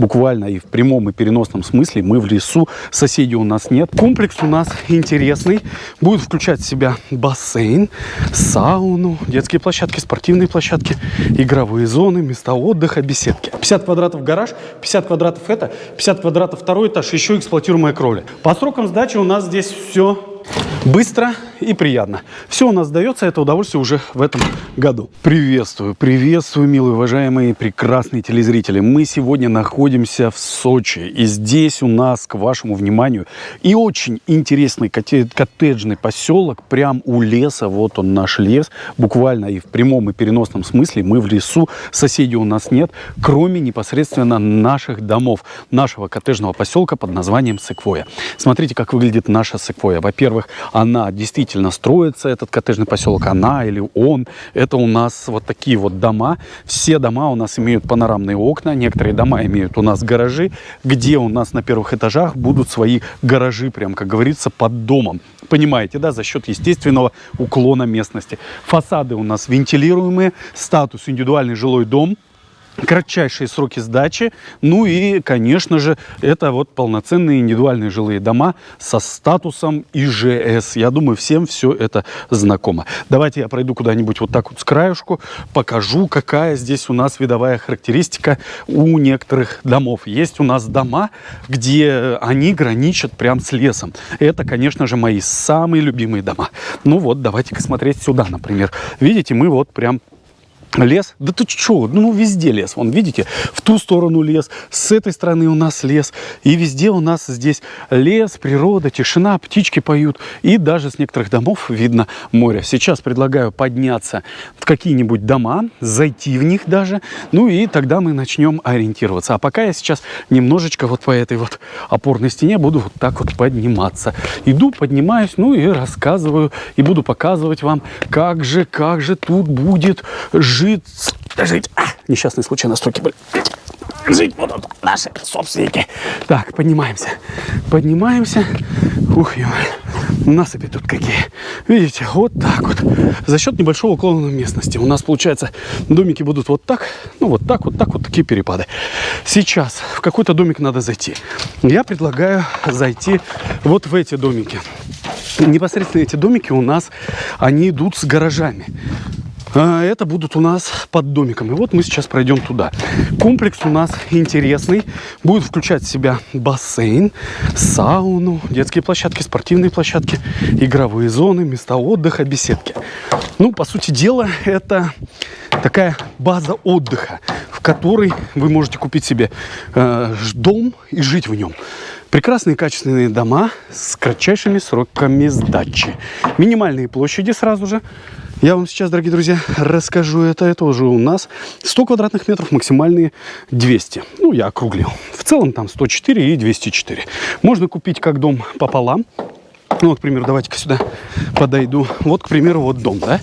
буквально и в прямом и переносном смысле. Мы в лесу, соседей у нас нет. Комплекс у нас интересный. Будет включать в себя бассейн, сауну, детские площадки, спортивные площадки, игровые зоны, места отдыха, беседки. 50 квадратов гараж, 50 квадратов это, 50 квадратов второй этаж, еще эксплуатируемая кровля. По срокам сдачи у нас здесь все быстро и приятно. Все у нас дается, это удовольствие уже в этом году. Приветствую, приветствую, милые, уважаемые, прекрасные телезрители. Мы сегодня находимся в Сочи. И здесь у нас, к вашему вниманию, и очень интересный коттеджный поселок, прям у леса. Вот он наш лес. Буквально и в прямом и переносном смысле мы в лесу. Соседей у нас нет, кроме непосредственно наших домов, нашего коттеджного поселка под названием Секвоя. Смотрите, как выглядит наша Секвоя. Во-первых, она действительно строится, этот коттеджный поселок, она или он. Это у нас вот такие вот дома. Все дома у нас имеют панорамные окна, некоторые дома имеют у нас гаражи, где у нас на первых этажах будут свои гаражи, прям как говорится, под домом. Понимаете, да, за счет естественного уклона местности. Фасады у нас вентилируемые, статус индивидуальный жилой дом – кратчайшие сроки сдачи. Ну и, конечно же, это вот полноценные индивидуальные жилые дома со статусом ИЖС. Я думаю, всем все это знакомо. Давайте я пройду куда-нибудь вот так вот с краюшку, покажу, какая здесь у нас видовая характеристика у некоторых домов. Есть у нас дома, где они граничат прям с лесом. Это, конечно же, мои самые любимые дома. Ну вот, давайте-ка смотреть сюда, например. Видите, мы вот прям Лес? Да тут что? Ну, везде лес. Вон, видите, в ту сторону лес, с этой стороны у нас лес. И везде у нас здесь лес, природа, тишина, птички поют. И даже с некоторых домов видно море. Сейчас предлагаю подняться в какие-нибудь дома, зайти в них даже. Ну и тогда мы начнем ориентироваться. А пока я сейчас немножечко вот по этой вот опорной стене буду вот так вот подниматься. Иду, поднимаюсь, ну и рассказываю. И буду показывать вам, как же, как же тут будет жить жить, жить. А, несчастные случаи на строке были. Жить будут наши собственники. Так, поднимаемся. Поднимаемся. Ух, ё насыпи тут какие. Видите, вот так вот. За счет небольшого уклона местности. У нас, получается, домики будут вот так, ну вот так, вот так, вот такие перепады. Сейчас в какой-то домик надо зайти. Я предлагаю зайти вот в эти домики. Непосредственно эти домики у нас, они идут с гаражами. А, это будут у нас под домиком. И вот мы сейчас пройдем туда. Комплекс у нас интересный. Будет включать в себя бассейн, сауну, детские площадки, спортивные площадки, игровые зоны, места отдыха, беседки. Ну, по сути дела, это такая база отдыха, в которой вы можете купить себе э, дом и жить в нем. Прекрасные качественные дома с кратчайшими сроками сдачи. Минимальные площади сразу же. Я вам сейчас, дорогие друзья, расскажу это. Это уже у нас 100 квадратных метров, максимальные 200. Ну, я округлил. В целом там 104 и 204. Можно купить как дом пополам. Ну, вот, к примеру, давайте-ка сюда подойду. Вот, к примеру, вот дом, да?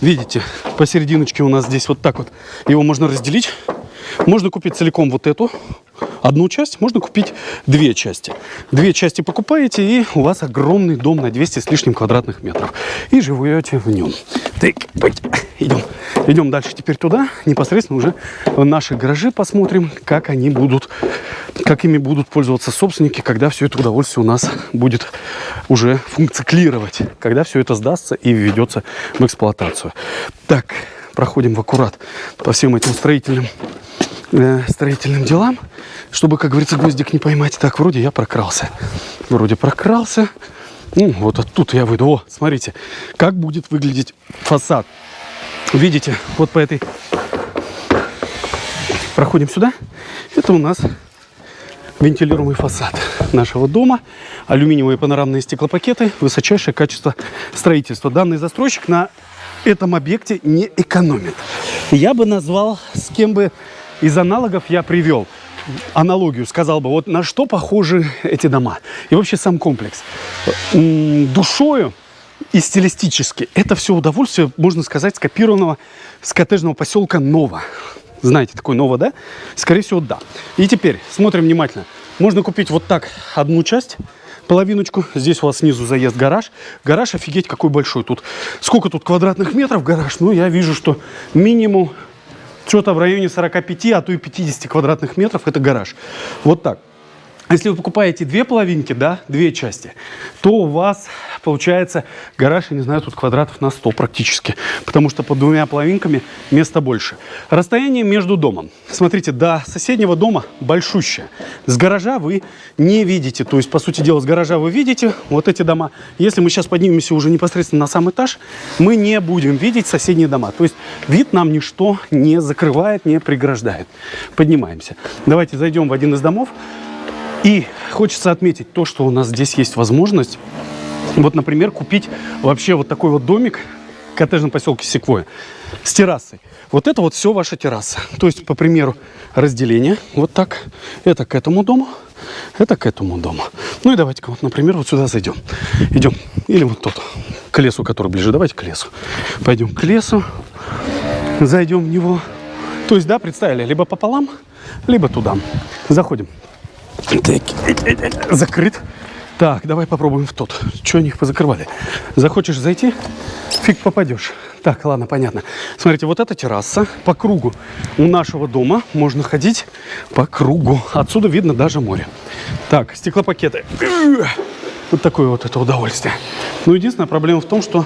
Видите, посерединочке у нас здесь вот так вот. Его можно разделить. Можно купить целиком вот эту одну часть, можно купить две части. Две части покупаете, и у вас огромный дом на 200 с лишним квадратных метров. И живете в нем. Так, идем. Идем дальше теперь туда, непосредственно уже в наши гаражи посмотрим, как они будут, как ими будут пользоваться собственники, когда все это удовольствие у нас будет уже функционировать, когда все это сдастся и введется в эксплуатацию. Так, проходим в аккурат по всем этим строительным э, строительным делам, чтобы, как говорится, гвоздик не поймать. Так, вроде я прокрался. Вроде прокрался. Ну, вот оттуда я выйду. О, смотрите, как будет выглядеть фасад. Видите, вот по этой... Проходим сюда. Это у нас вентилируемый фасад нашего дома. Алюминиевые панорамные стеклопакеты. Высочайшее качество строительства. Данный застройщик на этом объекте не экономит. Я бы назвал, с кем бы из аналогов я привел аналогию, сказал бы, вот на что похожи эти дома. И вообще сам комплекс. Душою и стилистически это все удовольствие, можно сказать, скопированного с коттеджного поселка Нова. Знаете, такой Нова, да? Скорее всего, да. И теперь смотрим внимательно. Можно купить вот так одну часть, половиночку. Здесь у вас снизу заезд гараж. Гараж, офигеть, какой большой тут. Сколько тут квадратных метров гараж? Ну, я вижу, что минимум что-то в районе 45, а то и 50 квадратных метров – это гараж. Вот так. Если вы покупаете две половинки, да, две части, то у вас получается гараж, я не знаю, тут квадратов на 100 практически, потому что под двумя половинками места больше. Расстояние между домом. Смотрите, до соседнего дома большущее. С гаража вы не видите, то есть, по сути дела, с гаража вы видите вот эти дома. Если мы сейчас поднимемся уже непосредственно на сам этаж, мы не будем видеть соседние дома. То есть, вид нам ничто не закрывает, не преграждает. Поднимаемся. Давайте зайдем в один из домов. И хочется отметить то, что у нас здесь есть возможность, вот, например, купить вообще вот такой вот домик в коттеджном поселке Секвоя с террасой. Вот это вот все ваша терраса. То есть, по примеру, разделение вот так. Это к этому дому, это к этому дому. Ну и давайте-ка вот, например, вот сюда зайдем. Идем. Или вот тот, к лесу, который ближе. Давайте к лесу. Пойдем к лесу, зайдем в него. То есть, да, представили, либо пополам, либо туда. Заходим. Закрыт. Так, давай попробуем в тот. Что они их позакрывали? Захочешь зайти? Фиг попадешь. Так, ладно, понятно. Смотрите, вот эта терраса по кругу у нашего дома. Можно ходить по кругу. Отсюда видно даже море. Так, стеклопакеты. Вот такое вот это удовольствие. Но единственная проблема в том, что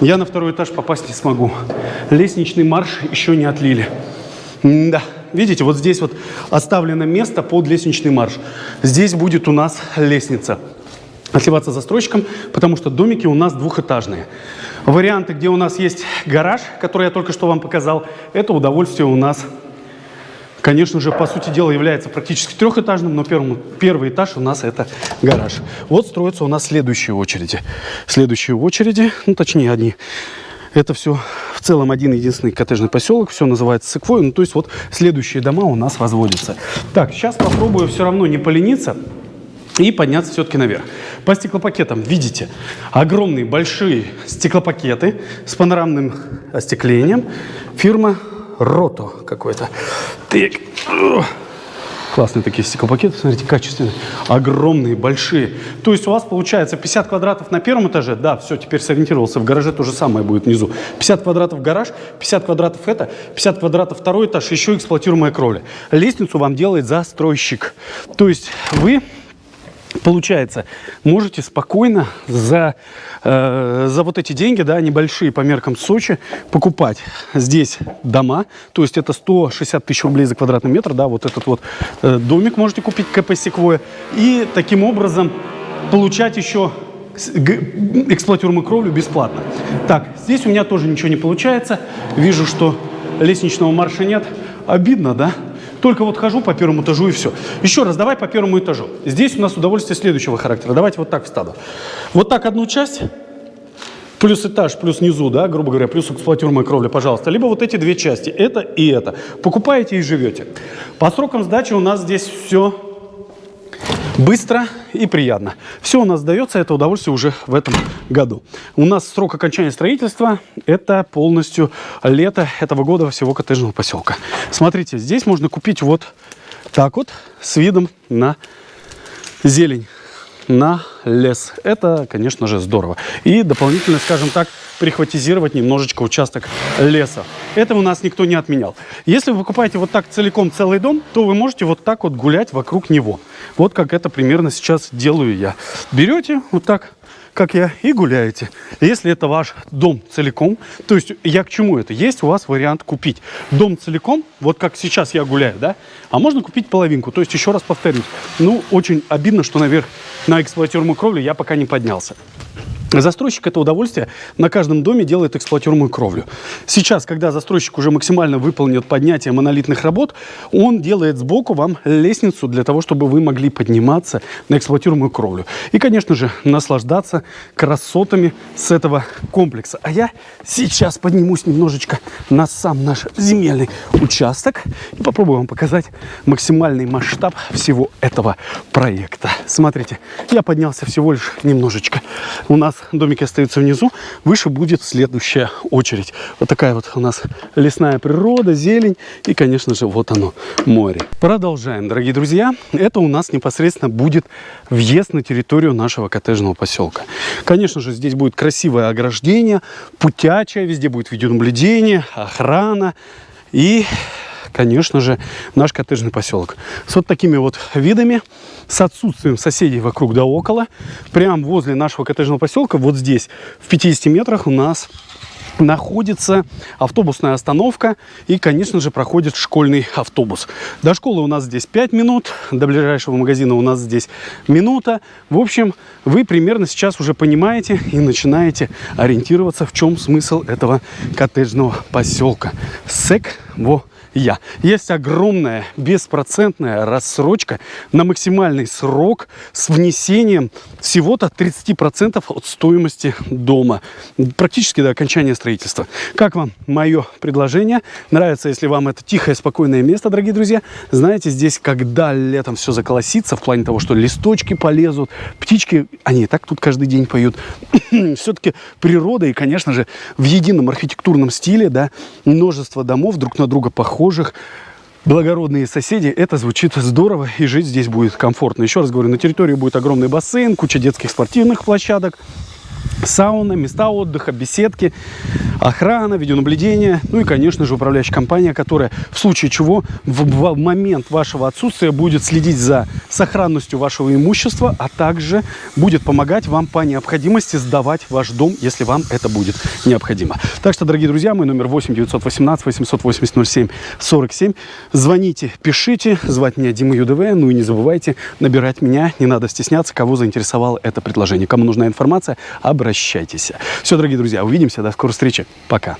я на второй этаж попасть не смогу. Лестничный марш еще не отлили. М да. Видите, вот здесь вот оставлено место под лестничный марш. Здесь будет у нас лестница отливаться застройщиком, потому что домики у нас двухэтажные. Варианты, где у нас есть гараж, который я только что вам показал, это удовольствие у нас, конечно же, по сути дела является практически трехэтажным, но первым, первый этаж у нас это гараж. Вот строятся у нас следующие очереди. Следующие очереди, ну точнее одни это все в целом один единственный коттеджный поселок. Все называется Секвой. Ну, то есть вот следующие дома у нас возводятся. Так, сейчас попробую все равно не полениться и подняться все-таки наверх. По стеклопакетам видите огромные большие стеклопакеты с панорамным остеклением. Фирма Рото какой-то. Так. Классные такие стеклопакеты, смотрите, качественные, огромные, большие. То есть у вас получается 50 квадратов на первом этаже, да, все, теперь сориентировался, в гараже то же самое будет внизу. 50 квадратов гараж, 50 квадратов это, 50 квадратов второй этаж, еще эксплуатируемая кровля. Лестницу вам делает застройщик. То есть вы Получается, можете спокойно за, э, за вот эти деньги, да, небольшие по меркам Сочи, покупать здесь дома. То есть это 160 тысяч рублей за квадратный метр, да, вот этот вот э, домик можете купить КП Секвоя. И таким образом получать еще эксплуатируемую кровлю бесплатно. Так, здесь у меня тоже ничего не получается. Вижу, что лестничного марша нет. Обидно, да? Только вот хожу по первому этажу и все. Еще раз, давай по первому этажу. Здесь у нас удовольствие следующего характера. Давайте вот так встану. Вот так одну часть, плюс этаж, плюс низу, да, грубо говоря, плюс эксплуатируемая кровля, пожалуйста. Либо вот эти две части, это и это. Покупаете и живете. По срокам сдачи у нас здесь все быстро и приятно. Все у нас дается, это удовольствие уже в этом году. У нас срок окончания строительства – это полностью лето этого года всего коттеджного поселка. Смотрите, здесь можно купить вот так вот с видом на зелень на лес. Это, конечно же, здорово. И дополнительно, скажем так, прихватизировать немножечко участок леса. Это у нас никто не отменял. Если вы покупаете вот так целиком целый дом, то вы можете вот так вот гулять вокруг него. Вот как это примерно сейчас делаю я. Берете вот так как я, и гуляете. Если это ваш дом целиком, то есть я к чему это? Есть у вас вариант купить дом целиком, вот как сейчас я гуляю, да, а можно купить половинку. То есть еще раз повторюсь, ну, очень обидно, что наверх на эксплуатируемую кровлю я пока не поднялся. Застройщик это удовольствие на каждом доме делает эксплуатируемую кровлю. Сейчас, когда застройщик уже максимально выполнит поднятие монолитных работ, он делает сбоку вам лестницу для того, чтобы вы могли подниматься на эксплуатируемую кровлю. И, конечно же, наслаждаться красотами с этого комплекса. А я сейчас поднимусь немножечко на сам наш земельный участок и попробую вам показать максимальный масштаб всего этого проекта. Смотрите, я поднялся всего лишь немножечко. У нас домики остаются внизу, выше будет следующая очередь. Вот такая вот у нас лесная природа, зелень и, конечно же, вот оно, море. Продолжаем, дорогие друзья. Это у нас непосредственно будет въезд на территорию нашего коттеджного поселка. Конечно же, здесь будет красивое ограждение, путячее, везде будет видеонаблюдение, охрана И, конечно же, наш коттеджный поселок. С вот такими вот видами, с отсутствием соседей вокруг да около. Прямо возле нашего коттеджного поселка, вот здесь, в 50 метрах у нас находится автобусная остановка и, конечно же, проходит школьный автобус. До школы у нас здесь 5 минут, до ближайшего магазина у нас здесь минута. В общем, вы примерно сейчас уже понимаете и начинаете ориентироваться, в чем смысл этого коттеджного поселка. Сек во я. Есть огромная беспроцентная рассрочка на максимальный срок с внесением всего-то 30% от стоимости дома. Практически до окончания строительства. Как вам мое предложение? Нравится, если вам это тихое, спокойное место, дорогие друзья? Знаете, здесь, когда летом все заколосится, в плане того, что листочки полезут, птички, они и так тут каждый день поют. Все-таки природа и, конечно же, в едином архитектурном стиле, да, множество домов друг на друга похожи похожих благородные соседи, это звучит здорово, и жить здесь будет комфортно. Еще раз говорю, на территории будет огромный бассейн, куча детских спортивных площадок, сауна, места отдыха, беседки, охрана, видеонаблюдение, ну и, конечно же, управляющая компания, которая в случае чего в, в момент вашего отсутствия будет следить за сохранностью вашего имущества, а также будет помогать вам по необходимости сдавать ваш дом, если вам это будет необходимо. Так что, дорогие друзья, мой номер 8 918 880 07 47. Звоните, пишите, звать меня Дима ЮДВ, ну и не забывайте набирать меня, не надо стесняться, кого заинтересовало это предложение. Кому нужна информация, обращайтесь. Все, дорогие друзья, увидимся, до скорой встречи. Пока.